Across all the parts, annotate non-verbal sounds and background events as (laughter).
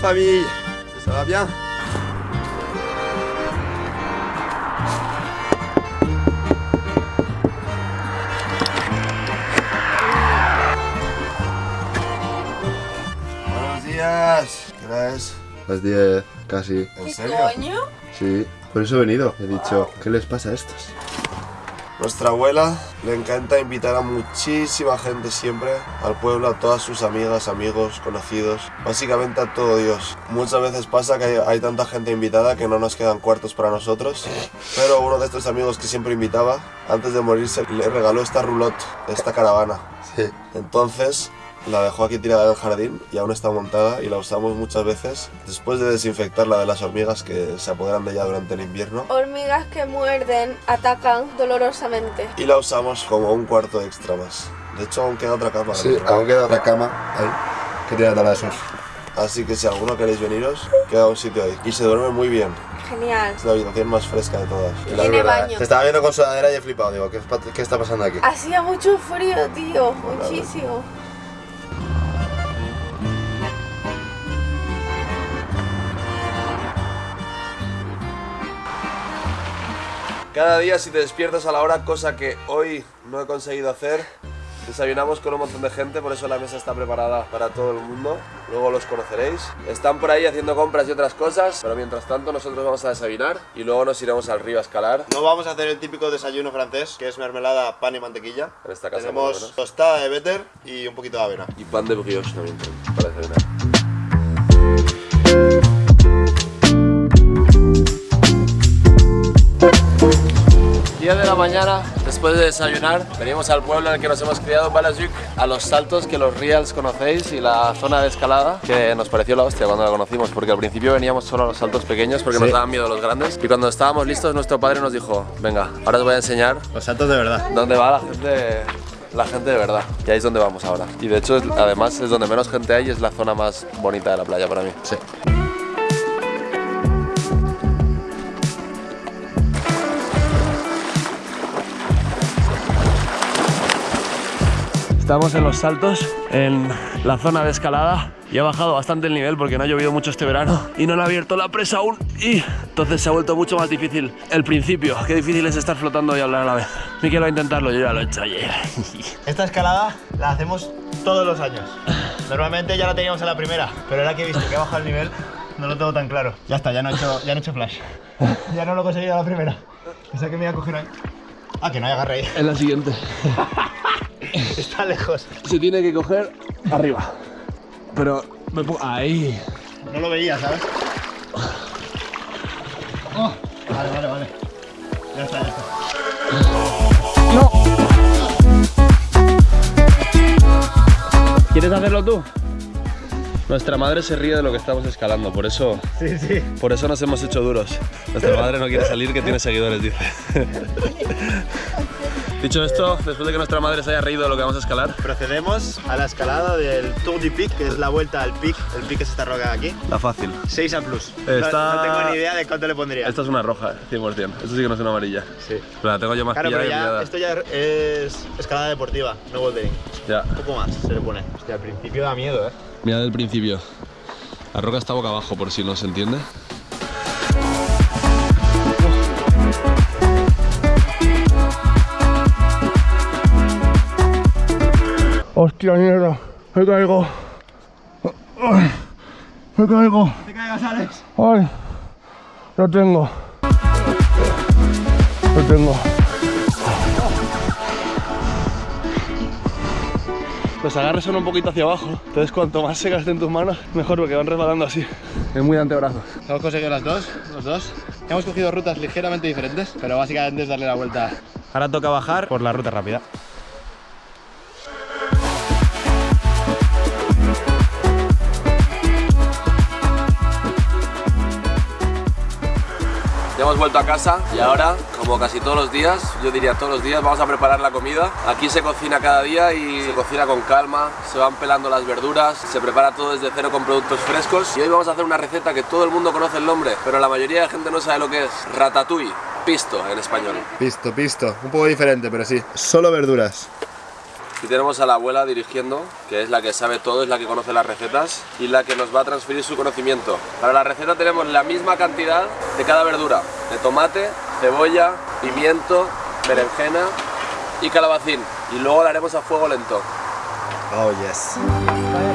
famille Ça va bien Buenos días. ¿Qué hora es? Las 10, casi. ¿En ¿Qué serio? coño? Sí, por eso he venido. He dicho, ¿qué les pasa a estos? Nuestra abuela le encanta invitar a muchísima gente siempre al pueblo, a todas sus amigas, amigos, conocidos, básicamente a todo Dios. Muchas veces pasa que hay, hay tanta gente invitada que no nos quedan cuartos para nosotros, pero uno de estos amigos que siempre invitaba, antes de morirse, le regaló esta roulotte, esta caravana. Sí. Entonces la dejó aquí tirada en el jardín y aún está montada y la usamos muchas veces después de desinfectarla de las hormigas que se apoderan de ella durante el invierno. Hormigas que muerden, atacan dolorosamente. Y la usamos como un cuarto extra más. De hecho, aún queda otra cama. Sí, aún queda otra cama ahí. Que tiene esos. Así que si alguno queréis veniros, queda un sitio ahí. Y se duerme muy bien. Genial. Es la habitación más fresca de todas. La Tiene verdad, baño. Te estaba viendo con sudadera y he flipado. Digo, ¿qué, qué está pasando aquí? Hacía mucho frío, tío. Muchísimo. Cada día si te despiertas a la hora, cosa que hoy no he conseguido hacer, desayunamos con un montón de gente, por eso la mesa está preparada para todo el mundo. Luego los conoceréis. Están por ahí haciendo compras y otras cosas, pero mientras tanto nosotros vamos a desayunar y luego nos iremos al río a escalar. No vamos a hacer el típico desayuno francés, que es mermelada, pan y mantequilla. En esta casa, Tenemos tostada de better y un poquito de avena. Y pan de brioche también para desayunar. Mañana, después de desayunar, venimos al pueblo en el que nos hemos criado, Balajuk, a los saltos que los reals conocéis y la zona de escalada, que nos pareció la hostia cuando la conocimos, porque al principio veníamos solo a los saltos pequeños porque nos daban miedo los grandes, y cuando estábamos listos nuestro padre nos dijo, venga, ahora os voy a enseñar Los saltos de verdad. dónde va la gente la gente de verdad y ahí es donde vamos ahora y de hecho además es donde menos gente hay y es la zona más bonita de la playa para mí Sí. Estamos en los saltos, en la zona de escalada y ha bajado bastante el nivel porque no ha llovido mucho este verano y no han abierto la presa aún y entonces se ha vuelto mucho más difícil el principio. Qué difícil es estar flotando y hablar a la vez. Miquel va a intentarlo, yo ya lo he hecho ayer. (laughs) Esta escalada la hacemos todos los años. Normalmente ya la teníamos en la primera, pero ahora que he visto que ha bajado el nivel, no lo tengo tan claro. Ya está, ya no he hecho, ya no he hecho flash. (laughs) Ya no lo he conseguido a la primera. Pensaba que me iba a coger ahí. Ah, que no hay agarre ahí. En la siguiente. (laughs) (laughs) Está lejos. Se tiene que coger arriba. Pero me pongo... Ahí. No lo veía, ¿sabes? Oh, vale, vale, vale. Ya está, ya está. ¿Quieres hacerlo tú? Nuestra madre se ríe de lo que estamos escalando, por eso, Sí, sí. por eso nos hemos hecho duros. Nuestra madre no quiere salir, que tiene seguidores, dice. (laughs) Dicho esto, después de que nuestra madre se haya reído de lo que vamos a escalar, Procedemos a la escalada del Tour du Pic, que es la vuelta al pic. El pic es esta roca de aquí. la fácil. 6 a plus. No- Está- No, tengo ni idea de cuánto le pondría. Esta es una roja, 100%. Esto sí que no es una amarilla. Sí. Pero la tengo yo más Claro, pero ya, esto ya es escalada deportiva, no bouldering. Ya. Un poco más se le pone. Hostia, al principio da miedo, ¿eh? Mira del principio. La roca está boca abajo, por si no se entiende. Hostia mierda, me caigo. Me caigo. ¡Te caigas, Alex! Ay, lo tengo. Lo tengo. Los agarres son un poquito hacia abajo, entonces cuanto más se gasten tus manos, mejor porque van resbalando así. Es muy de antebrazos. Hemos conseguido las dos, los dos. Hemos cogido rutas ligeramente diferentes, pero básicamente es darle la vuelta. Ahora toca bajar por la ruta rápida. Hemos vuelto a casa y ahora, como casi todos los días, yo diría todos los días, vamos a preparar la comida. Aquí se cocina cada día y se cocina con calma, se van pelando las verduras, se prepara todo desde cero con productos frescos. Y hoy vamos a hacer una receta que todo el mundo conoce el nombre, pero la mayoría de gente no sabe lo que es. Ratatouille, pisto en español. Pisto, pisto. Un poco diferente, pero sí. Solo verduras. Y tenemos a la abuela dirigiendo, que es la que sabe todo, es la que conoce las recetas y la que nos va a transferir su conocimiento. Para la receta tenemos la misma cantidad de cada verdura, de tomate, cebolla, pimiento, berenjena y calabacín. Y luego la haremos a fuego lento. Oh, yes.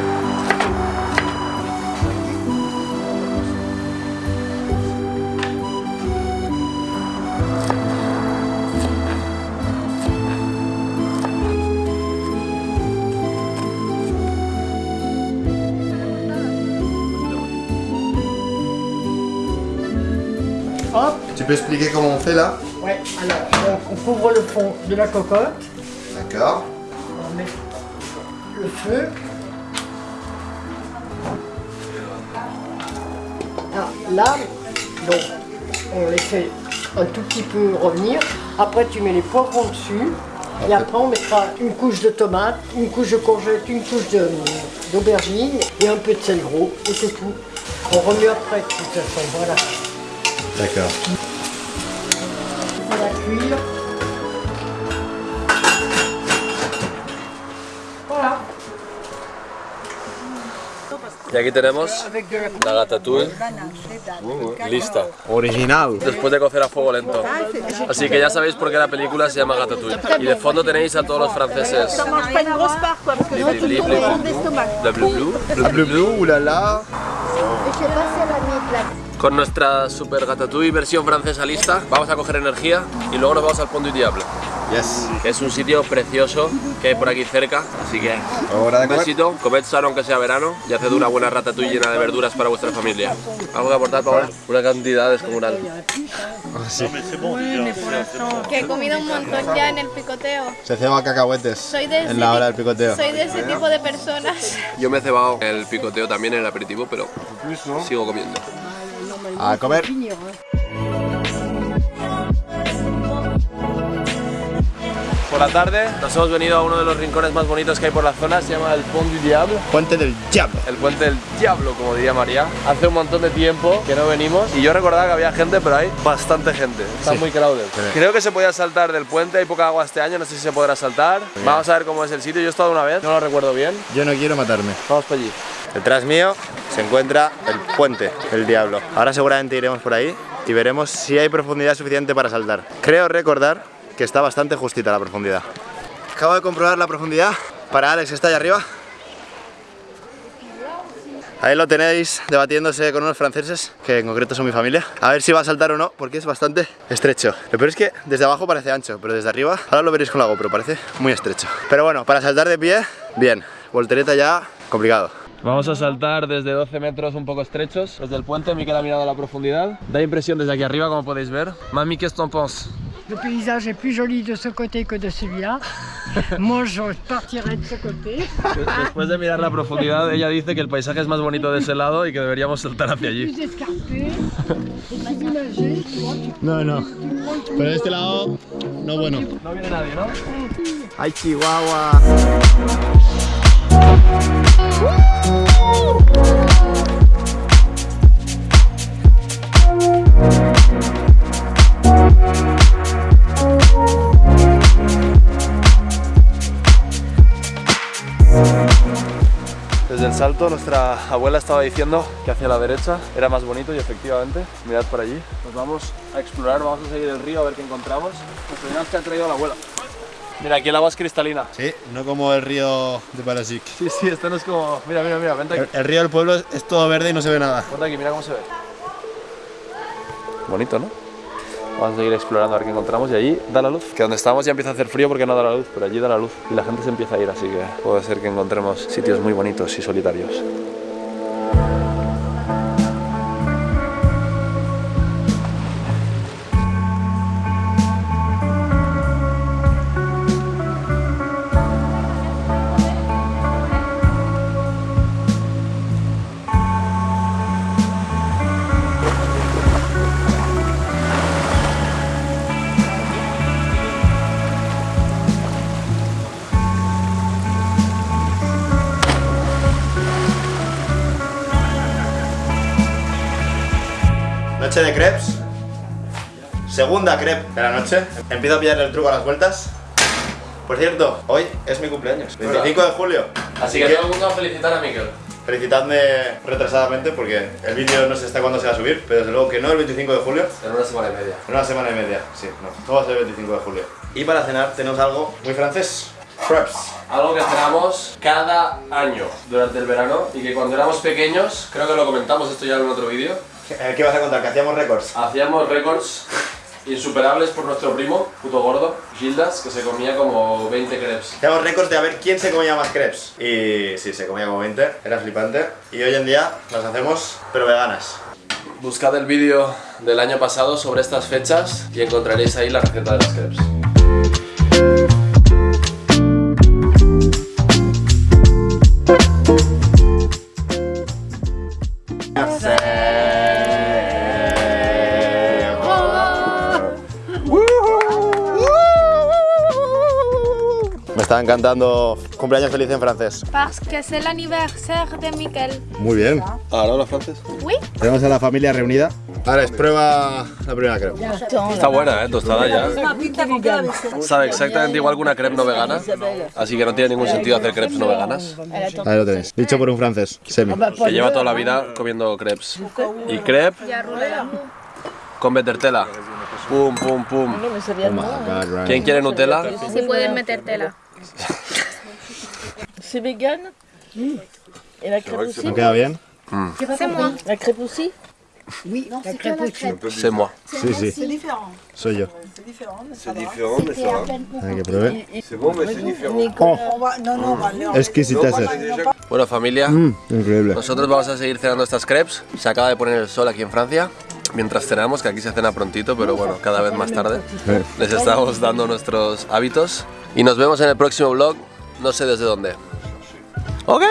Tu peux expliquer comment on fait là ouais, alors on couvre le fond de la cocotte, D'accord. on met le feu. Ah, là, donc on les fait un tout petit peu revenir. Après tu mets les poivrons dessus. Et après on mettra une couche de tomate, une couche de courgette, une couche d'aubergine et un peu de sel gros et c'est tout. On remue après de toute façon, voilà. Voilà. Y aquí tenemos la la ratatouille lista. Original. Después de cocer a fuego lento. Así que ya sabéis por qué la película se llama Ratatouille. Y de fondo tenéis a todos los franceses. bleu bleu. Le bleu bleu, oulala. Con nuestra super ratatouille versión francesa lista, vamos a coger energía y luego nos vamos al Pont du Diable, Yes. que es un sitio precioso que hay por aquí cerca. Así que Hora de un besito, comed sano aunque sea verano y haced una buena ratatouille llena de verduras para vuestra familia. ¿Algo que aportar, Paola? Una cantidad descomunal. Que he comido un montón ya en el picoteo. Se ceba cacahuetes Soy de ese en la hora del picoteo. Soy de ese tipo de personas. Yo me he cebado el picoteo también en el aperitivo, pero sigo comiendo. A comer. Por la tarde nos hemos venido a uno de los rincones más bonitos que hay por la zona, se llama el Pont du Diable. Puente del diablo. El puente del diablo, como diría María. Hace un montón de tiempo que no venimos y yo recordaba que había gente, pero hay bastante gente. Está muy crowded. Creo que se podía saltar del puente, hay poca agua este año, no sé si se podrá saltar. Vamos a ver cómo es el sitio. Yo he estado una vez, no lo recuerdo bien. Yo no quiero matarme. Vamos para allí. Detrás mío se encuentra el puente del diablo. Ahora seguramente iremos por ahí y veremos si hay profundidad suficiente para saltar. Creo recordar que está bastante justita la profundidad. Acabo de comprobar la profundidad para Alex que está allá arriba. Ahí lo tenéis debatiéndose con unos franceses, que en concreto son mi familia. A ver si va a saltar o no, porque es bastante estrecho. Lo peor es que desde abajo parece ancho, pero desde arriba, ahora lo veréis con la GoPro, parece muy estrecho. Pero bueno, para saltar de pie, bien. Voltereta ya, complicado. Vamos a saltar desde 12 metros un poco estrechos, desde el puente, Miquel ha mirado la profundidad. Da impresión desde aquí arriba, como podéis ver. Mami, ¿qué t'en penses? Le paysage est plus joli de ce côté que de celui-là. (laughs) Moi, je partirai de ce côté. Después de mirar la profundidad, ella dice que el paisaje es más bonito de ese lado y que deberíamos saltar hacia allí. No, no. Pero de este lado, no bueno. No viene nadie, ¿no? ¡Ay, Chihuahua! Desde el salto nuestra abuela estaba diciendo que hacia la derecha era más bonito y efectivamente, mirad por allí. Nos vamos a explorar, vamos a seguir el río a ver qué encontramos. Tenemos que ha traído la abuela. Mira, aquí el agua es cristalina. Sí, no como el río de Parasic. Sí, sí, esto no es como... Mira, mira, mira, vente aquí. El, el río del pueblo es, es todo verde y no se ve nada. Vente aquí, mira cómo se ve. Bonito, ¿no? Vamos a seguir explorando a ver qué encontramos y allí da la luz. Que donde estamos ya empieza a hacer frío porque no da la luz, pero allí da la luz y la gente se empieza a ir, así que puede ser que encontremos sitios muy bonitos y solitarios. Noche de crepes. Segunda crepe de la noche. Empiezo a pillarle el truco a las vueltas. Por cierto, hoy es mi cumpleaños, 25 de julio. Así que todo el mundo a felicitar a Miquel. Felicitadme retrasadamente porque el vídeo no sé hasta cuándo se va a subir, pero desde luego que no el 25 de julio, En una semana y media. en una semana y media. Sí, no, no va a ser el 25 de julio. Y para cenar tenemos algo muy francés. Crepes. Algo que cenamos cada año durante el verano y que cuando éramos pequeños, creo que lo comentamos esto ya en otro vídeo, Eh, ¿Qué vas a contar? Que hacíamos récords. hacíamos récords insuperables por nuestro primo, puto gordo, Gildas, que se comía como 20 crepes. Hacíamos récords de a ver quién se comía más crepes. Y sí, se comía como 20, era flipante. Y hoy en día las hacemos, pero veganas. Buscad el vídeo del año pasado sobre estas fechas y encontraréis ahí la receta de las crepes. Me estaba encantando cumpleaños feliz en francés. Parce que c'est l'anniversaire de Miquel. Muy bien. ¿Ahora los francés? Oui. Tenemos a la familia reunida. Alex, prueba la primera crepe. Está buena, ¿eh? Tostada ya. Sabe exactamente igual que una crepe no vegana, así que no tiene ningún sentido hacer crepes no veganas. Ahí lo tenéis. Dicho por un francés. Semi. Que lleva toda la vida comiendo crepes. Y crepe con betertela. Pum, pum, pum. Oh. ¿Quién quiere Nutella? Si pueden metértela. (laughs) C'est vegan Et la crêpe aussi ¿No queda bien? C'est moi. La crêpe aussi C'est moi. Sí, sí. Soy yo. C'est différent, mais ça va. Hay que pruebe. C'est bon, mais c'est différent. Oh, exquisiteces. Bueno, familia, Mm, increíble. nosotros vamos a seguir cenando estas crepes. Se acaba de poner el sol aquí en Francia. Mientras cenamos, que aquí se cena prontito, pero bueno, cada vez más tarde. Les estamos dando nuestros hábitos. Y nos vemos en el próximo vlog, no sé desde dónde. ¡Ok!